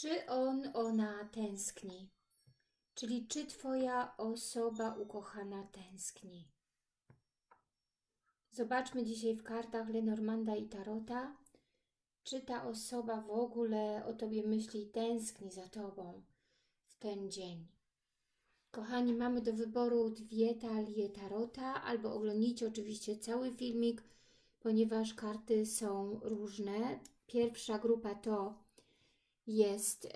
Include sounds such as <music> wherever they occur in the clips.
Czy on, ona tęskni? Czyli czy Twoja osoba ukochana tęskni? Zobaczmy dzisiaj w kartach Lenormanda i Tarota, czy ta osoba w ogóle o Tobie myśli i tęskni za Tobą w ten dzień. Kochani, mamy do wyboru dwie talie Tarota, albo oglądnijcie oczywiście cały filmik, ponieważ karty są różne. Pierwsza grupa to jest y,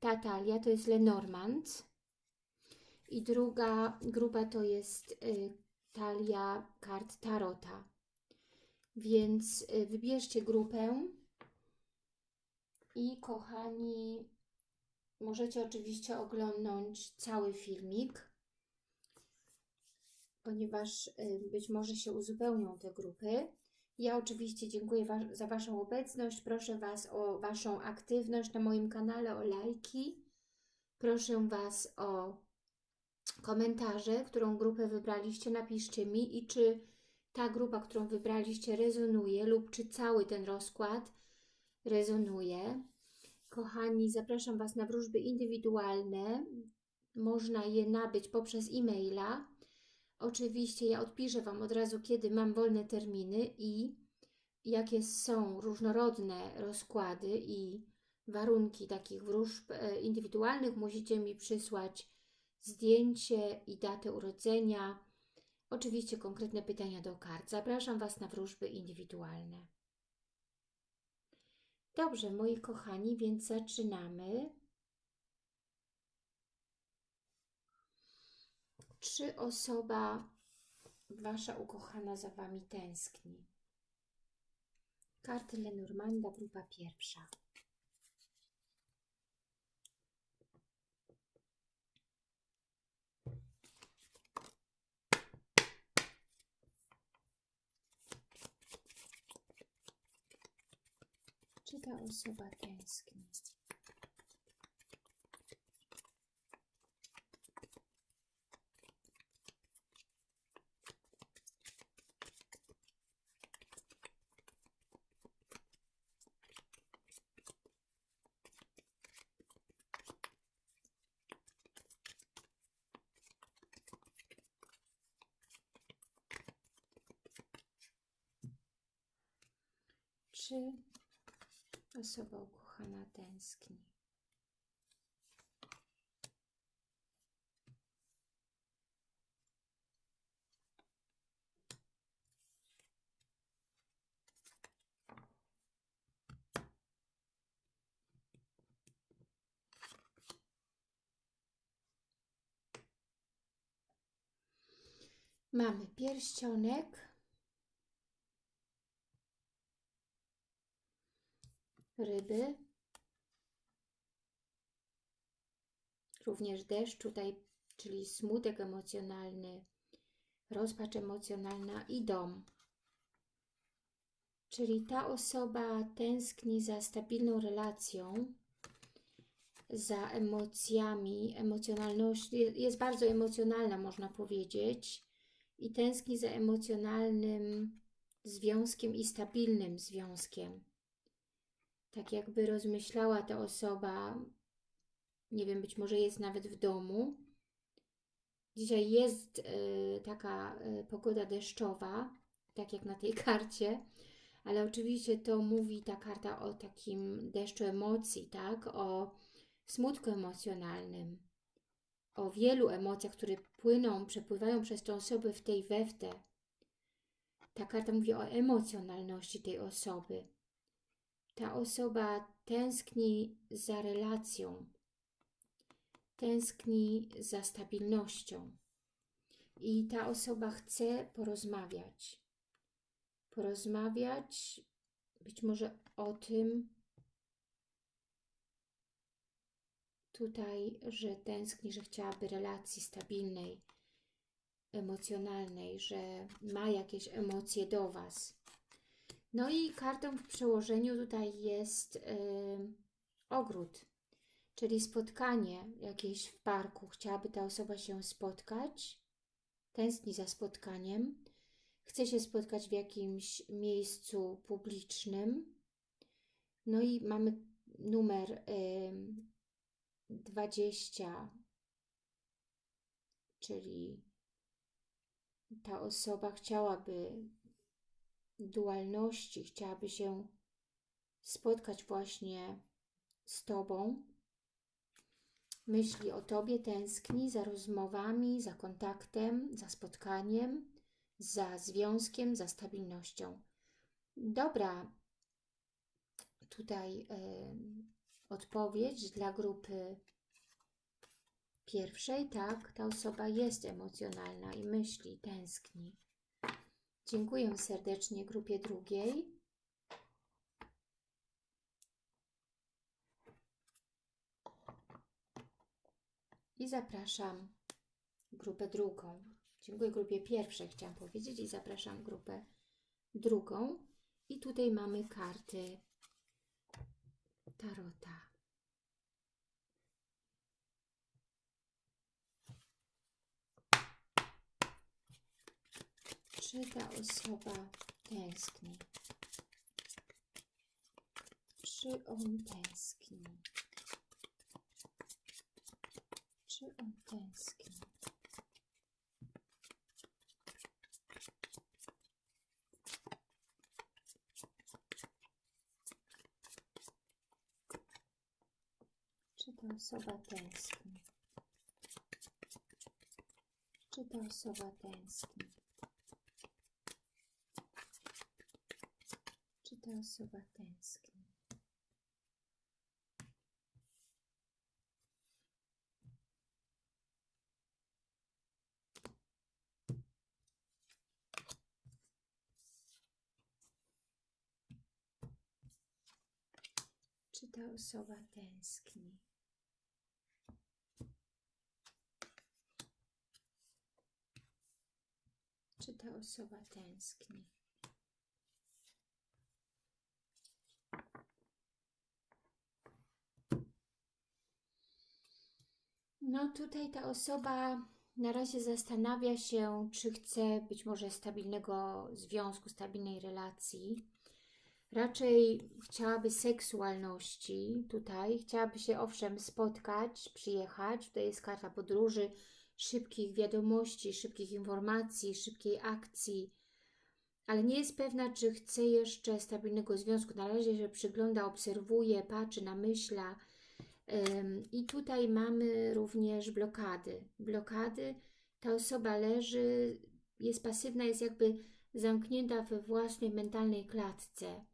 ta talia, to jest Lenormand. I druga grupa to jest y, talia kart Tarota. Więc y, wybierzcie grupę i kochani, możecie oczywiście oglądnąć cały filmik, ponieważ być może się uzupełnią te grupy. Ja oczywiście dziękuję wa za Waszą obecność. Proszę Was o Waszą aktywność na moim kanale, o lajki. Proszę Was o komentarze, którą grupę wybraliście. Napiszcie mi i czy ta grupa, którą wybraliście rezonuje lub czy cały ten rozkład rezonuje. Kochani, zapraszam Was na wróżby indywidualne. Można je nabyć poprzez e-maila. Oczywiście ja odpiszę Wam od razu, kiedy mam wolne terminy i jakie są różnorodne rozkłady i warunki takich wróżb e, indywidualnych. Musicie mi przysłać zdjęcie i datę urodzenia. Oczywiście konkretne pytania do kart. Zapraszam Was na wróżby indywidualne. Dobrze, moi kochani, więc zaczynamy. Czy osoba Wasza ukochana za Wami tęskni? Karty Lenormanda, grupa pierwsza. Czy ta osoba tęskni? Czy osoba ukochana tęskni? Mamy pierścionek, ryby, również deszcz tutaj, czyli smutek emocjonalny, rozpacz emocjonalna i dom. Czyli ta osoba tęskni za stabilną relacją, za emocjami, emocjonalność, jest bardzo emocjonalna, można powiedzieć, i tęskni za emocjonalnym związkiem i stabilnym związkiem. Tak jakby rozmyślała ta osoba, nie wiem, być może jest nawet w domu. Dzisiaj jest y, taka y, pogoda deszczowa, tak jak na tej <laughs> karcie, ale oczywiście to mówi ta karta o takim deszczu emocji, tak? O smutku emocjonalnym, o wielu emocjach, które płyną, przepływają przez tą osobę w tej weftę. Ta karta mówi o emocjonalności tej osoby. Ta osoba tęskni za relacją, tęskni za stabilnością i ta osoba chce porozmawiać. Porozmawiać być może o tym, tutaj, że tęskni, że chciałaby relacji stabilnej, emocjonalnej, że ma jakieś emocje do Was. No i kartą w przełożeniu tutaj jest yy, ogród, czyli spotkanie jakieś w parku. Chciałaby ta osoba się spotkać, tęskni za spotkaniem, chce się spotkać w jakimś miejscu publicznym. No i mamy numer ym, 20, czyli ta osoba chciałaby dualności, chciałaby się spotkać właśnie z Tobą, myśli o Tobie, tęskni za rozmowami, za kontaktem, za spotkaniem, za związkiem, za stabilnością. Dobra, tutaj y, odpowiedź dla grupy pierwszej, tak, ta osoba jest emocjonalna i myśli, tęskni. Dziękuję serdecznie grupie drugiej. I zapraszam grupę drugą. Dziękuję grupie pierwszej, chciałam powiedzieć, i zapraszam grupę drugą. I tutaj mamy karty Tarota. Czy ta osoba tęskni? Czy on tęskni? Czy on tęskni? Czy ta osoba tęskni? Czy ta osoba tęskni? Czy ta osoba tęskni? Czy ta osoba tęskni? Czy ta osoba tęskni? No tutaj ta osoba na razie zastanawia się, czy chce być może stabilnego związku, stabilnej relacji. Raczej chciałaby seksualności tutaj, chciałaby się owszem spotkać, przyjechać. Tutaj jest karta podróży, szybkich wiadomości, szybkich informacji, szybkiej akcji, ale nie jest pewna, czy chce jeszcze stabilnego związku. Na razie się przygląda, obserwuje, patrzy, namyśla. Ym, I tutaj mamy również blokady. Blokady, ta osoba leży, jest pasywna, jest jakby zamknięta we własnej mentalnej klatce,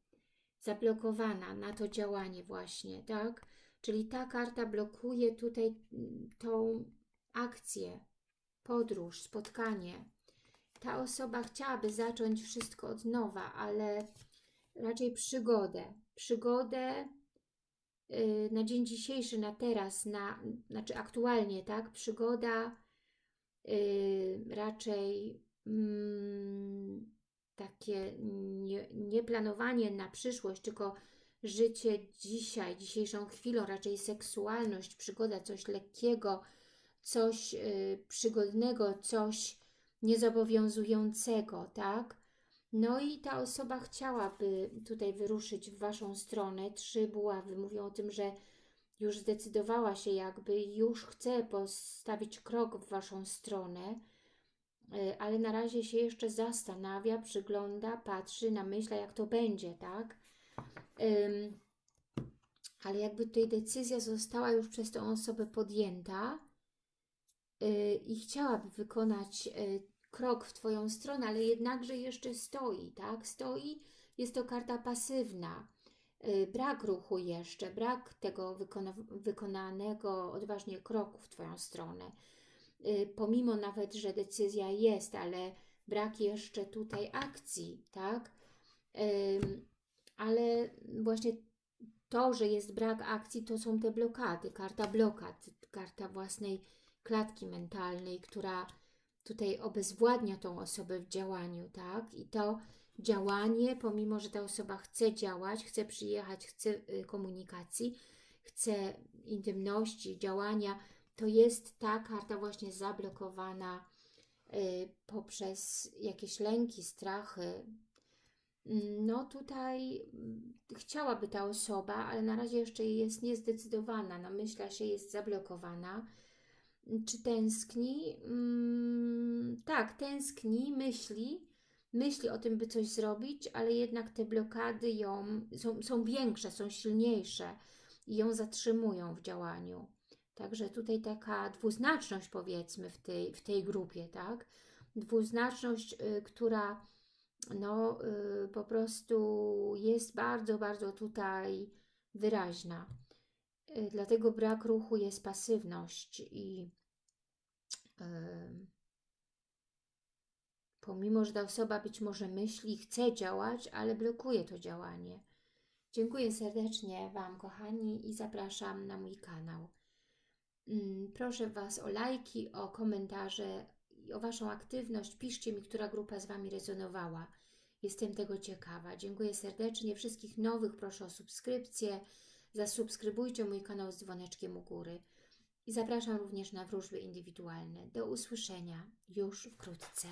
zablokowana na to działanie właśnie, tak? Czyli ta karta blokuje tutaj mm, tą akcję, podróż, spotkanie. Ta osoba chciałaby zacząć wszystko od nowa, ale raczej przygodę. Przygodę na dzień dzisiejszy, na teraz, na, znaczy aktualnie, tak? Przygoda yy, raczej mm, takie nie, nie planowanie na przyszłość, tylko życie dzisiaj, dzisiejszą chwilą, raczej seksualność, przygoda, coś lekkiego, coś y, przygodnego, coś niezobowiązującego, tak? No i ta osoba chciałaby tutaj wyruszyć w Waszą stronę. Trzy buławy mówią o tym, że już zdecydowała się jakby, już chce postawić krok w Waszą stronę, y, ale na razie się jeszcze zastanawia, przygląda, patrzy, namyśla jak to będzie, tak? Ale jakby tutaj decyzja została już przez tą osobę podjęta, Y, i chciałaby wykonać y, krok w Twoją stronę, ale jednakże jeszcze stoi, tak? Stoi, jest to karta pasywna. Y, brak ruchu jeszcze, brak tego wykona wykonanego odważnie kroku w Twoją stronę. Pomimo nawet, że decyzja jest, ale brak jeszcze tutaj akcji, tak? Ale właśnie to, że jest brak akcji, to są te blokady, karta blokad, karta własnej klatki mentalnej, która tutaj obezwładnia tą osobę w działaniu, tak? I to działanie, pomimo, że ta osoba chce działać, chce przyjechać, chce y, komunikacji, chce intymności, działania, to jest ta karta właśnie zablokowana y, poprzez jakieś lęki, strachy, No tutaj mm, chciałaby ta osoba, ale na razie jeszcze jest niezdecydowana, namyśla się, jest zablokowana. Czy tęskni? Mm, tak, tęskni, myśli, myśli o tym, by coś zrobić, ale jednak te blokady ją są, są większe, są silniejsze i ją zatrzymują w działaniu. Także tutaj taka dwuznaczność powiedzmy w tej, w tej grupie, tak? Dwuznaczność, y, która no y, po prostu jest bardzo, bardzo tutaj wyraźna. Y, Dlatego brak ruchu jest pasywność i pomimo, że ta osoba być może myśli, chce działać, ale blokuje to działanie. Dziękuję serdecznie Wam, kochani, i zapraszam na mój kanał. Mm, Proszę Was o lajki, o komentarze i o Waszą aktywność. Piszcie mi, która grupa z Wami rezonowała. Jestem tego ciekawa. Dziękuję serdecznie. Wszystkich nowych proszę o subskrypcję. Zasubskrybujcie mój kanał z dzwoneczkiem u góry. I zapraszam również na wróżby indywidualne. Do usłyszenia już wkrótce.